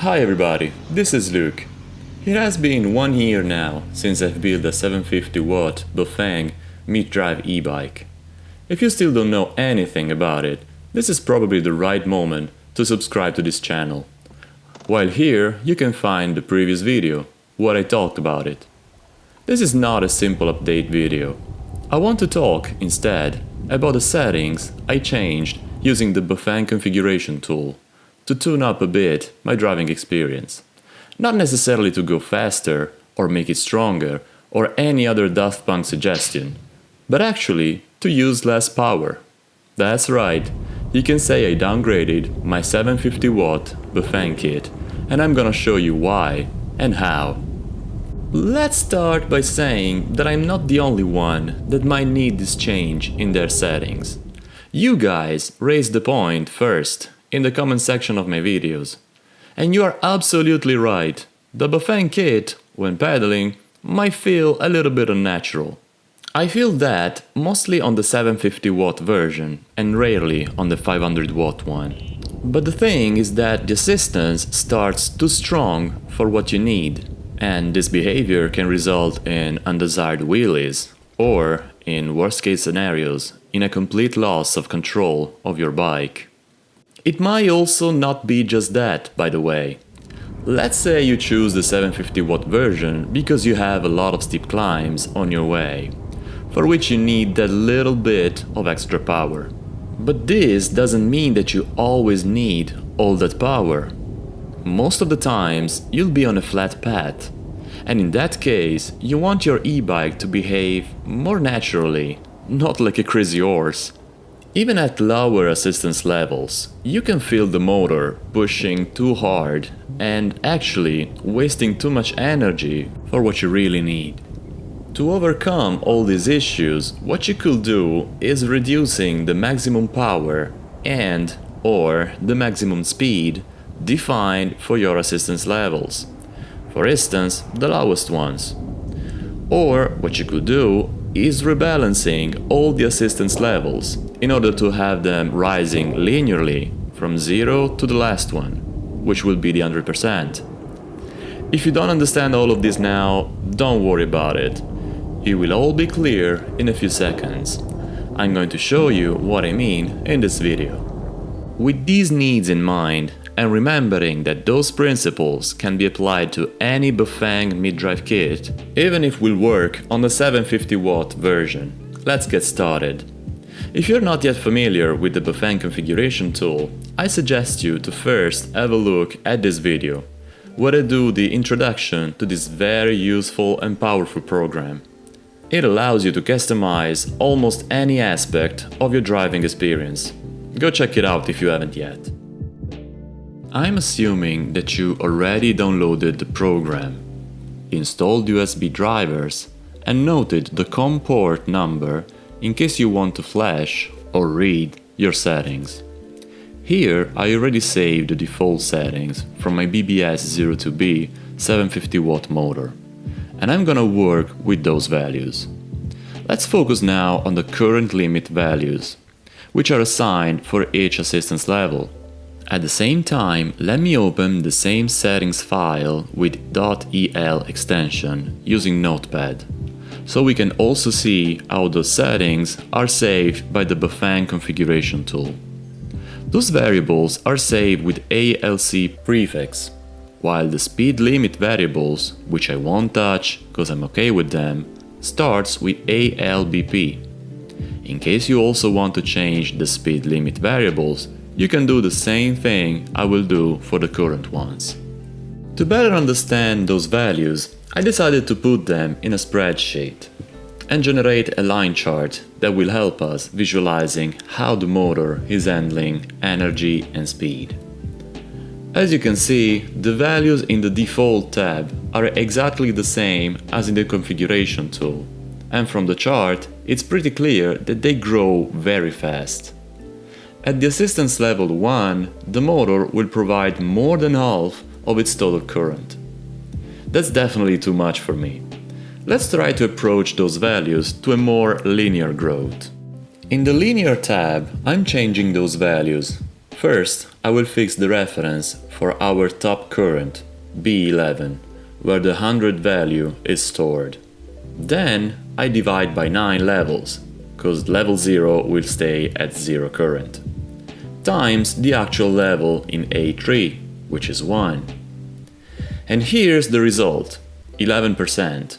Hi everybody, this is Luke. It has been one year now since I've built a 750 watt Bafang mid-drive e-bike. If you still don't know anything about it, this is probably the right moment to subscribe to this channel. While here you can find the previous video, what I talked about it. This is not a simple update video. I want to talk, instead, about the settings I changed using the Bafang configuration tool to tune up a bit my driving experience. Not necessarily to go faster or make it stronger or any other Daft Punk suggestion, but actually to use less power. That's right, you can say I downgraded my 750 watt Bafang kit and I'm gonna show you why and how. Let's start by saying that I'm not the only one that might need this change in their settings. You guys raised the point first in the comment section of my videos. And you are absolutely right, the Bafang kit, when pedaling, might feel a little bit unnatural. I feel that mostly on the 750 watt version and rarely on the 500 watt one. But the thing is that the assistance starts too strong for what you need, and this behavior can result in undesired wheelies, or, in worst case scenarios, in a complete loss of control of your bike. It might also not be just that, by the way. Let's say you choose the 750 watt version because you have a lot of steep climbs on your way, for which you need that little bit of extra power. But this doesn't mean that you always need all that power. Most of the times you'll be on a flat path, and in that case you want your e-bike to behave more naturally not like a crazy horse. Even at lower assistance levels, you can feel the motor pushing too hard and actually wasting too much energy for what you really need. To overcome all these issues, what you could do is reducing the maximum power and or the maximum speed defined for your assistance levels. For instance, the lowest ones. Or what you could do is rebalancing all the assistance levels in order to have them rising linearly from 0 to the last one, which will be the 100%. If you don't understand all of this now, don't worry about it. It will all be clear in a few seconds. I'm going to show you what I mean in this video. With these needs in mind, and remembering that those principles can be applied to any Bafang mid-drive kit, even if we'll work on the 750 watt version. Let's get started. If you're not yet familiar with the Bafang configuration tool, I suggest you to first have a look at this video, where I do the introduction to this very useful and powerful program. It allows you to customize almost any aspect of your driving experience. Go check it out if you haven't yet. I'm assuming that you already downloaded the program, installed USB drivers and noted the COM port number in case you want to flash or read your settings. Here I already saved the default settings from my BBS02B 750W motor and I'm gonna work with those values. Let's focus now on the current limit values, which are assigned for each assistance level at the same time, let me open the same settings file with .el extension using Notepad, so we can also see how those settings are saved by the Bafang configuration tool. Those variables are saved with ALC prefix, while the speed limit variables, which I won't touch because I'm okay with them, starts with ALBP. In case you also want to change the speed limit variables, you can do the same thing I will do for the current ones. To better understand those values, I decided to put them in a spreadsheet and generate a line chart that will help us visualizing how the motor is handling energy and speed. As you can see, the values in the default tab are exactly the same as in the configuration tool, and from the chart it's pretty clear that they grow very fast. At the assistance level 1, the motor will provide more than half of its total current. That's definitely too much for me. Let's try to approach those values to a more linear growth. In the linear tab, I'm changing those values First, I will fix the reference for our top current, B11, where the 100 value is stored. Then I divide by 9 levels, cause level 0 will stay at 0 current, times the actual level in A3, which is 1. And here's the result, 11%.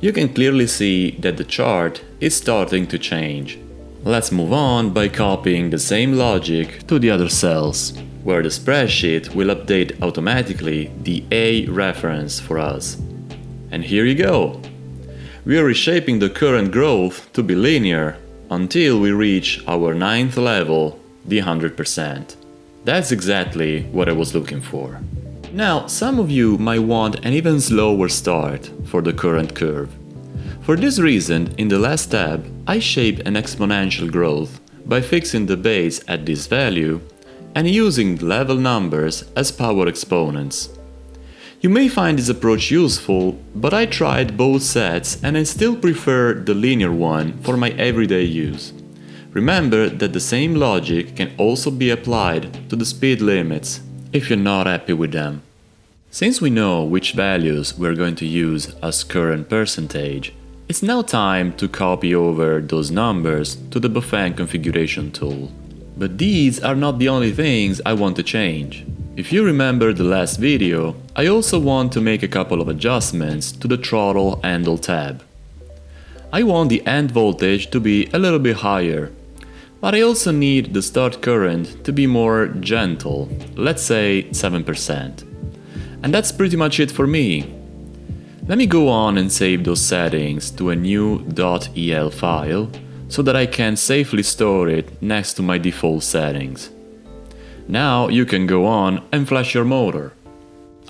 You can clearly see that the chart is starting to change. Let's move on by copying the same logic to the other cells, where the spreadsheet will update automatically the A reference for us. And here you go! We are reshaping the current growth to be linear until we reach our ninth level, the 100%. That's exactly what I was looking for. Now, some of you might want an even slower start for the current curve. For this reason, in the last tab, I shaped an exponential growth by fixing the base at this value and using level numbers as power exponents. You may find this approach useful, but I tried both sets and I still prefer the linear one for my everyday use. Remember that the same logic can also be applied to the speed limits if you're not happy with them. Since we know which values we're going to use as current percentage, it's now time to copy over those numbers to the Bafang configuration tool. But these are not the only things I want to change. If you remember the last video, I also want to make a couple of adjustments to the throttle handle tab. I want the end voltage to be a little bit higher, but I also need the start current to be more gentle, let's say 7%. And that's pretty much it for me. Let me go on and save those settings to a new .el file so that I can safely store it next to my default settings. Now you can go on and flash your motor.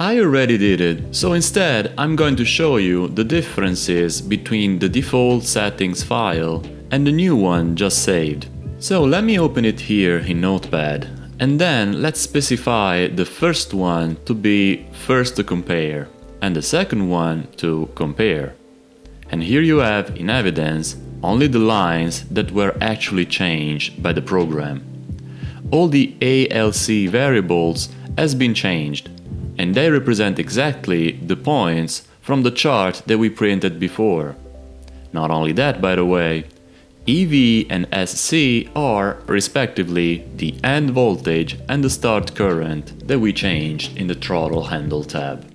I already did it, so instead I'm going to show you the differences between the default settings file and the new one just saved. So let me open it here in Notepad and then let's specify the first one to be first to compare and the second one to compare. And here you have in evidence only the lines that were actually changed by the program. All the ALC variables has been changed and they represent exactly the points from the chart that we printed before. Not only that, by the way, EV and SC are, respectively, the end voltage and the start current that we changed in the throttle handle tab.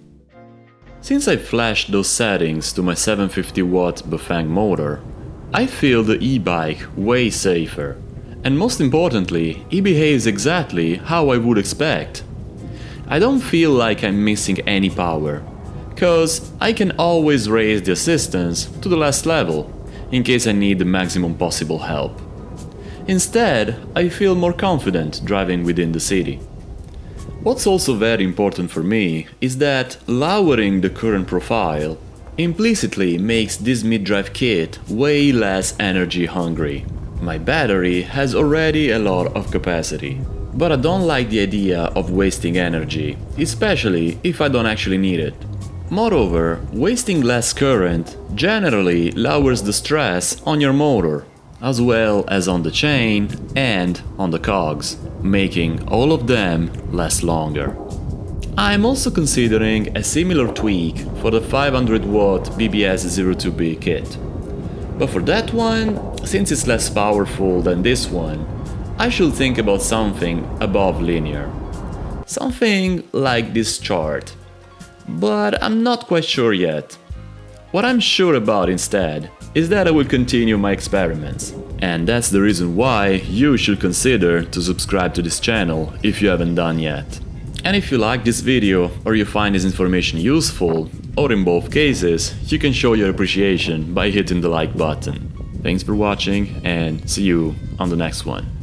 Since I flashed those settings to my 750 watt Bafang motor, I feel the e-bike way safer. And most importantly, it behaves exactly how I would expect. I don't feel like I'm missing any power, cause I can always raise the assistance to the last level, in case I need the maximum possible help. Instead, I feel more confident driving within the city. What's also very important for me is that lowering the current profile implicitly makes this mid-drive kit way less energy hungry. My battery has already a lot of capacity, but I don't like the idea of wasting energy, especially if I don't actually need it. Moreover, wasting less current generally lowers the stress on your motor, as well as on the chain and on the cogs, making all of them last longer. I'm also considering a similar tweak for the 500 watt BBS02B kit. But for that one, since it's less powerful than this one, I should think about something above linear. Something like this chart. But I'm not quite sure yet. What I'm sure about instead is that I will continue my experiments. And that's the reason why you should consider to subscribe to this channel if you haven't done yet. And if you like this video or you find this information useful, or in both cases, you can show your appreciation by hitting the like button. Thanks for watching and see you on the next one.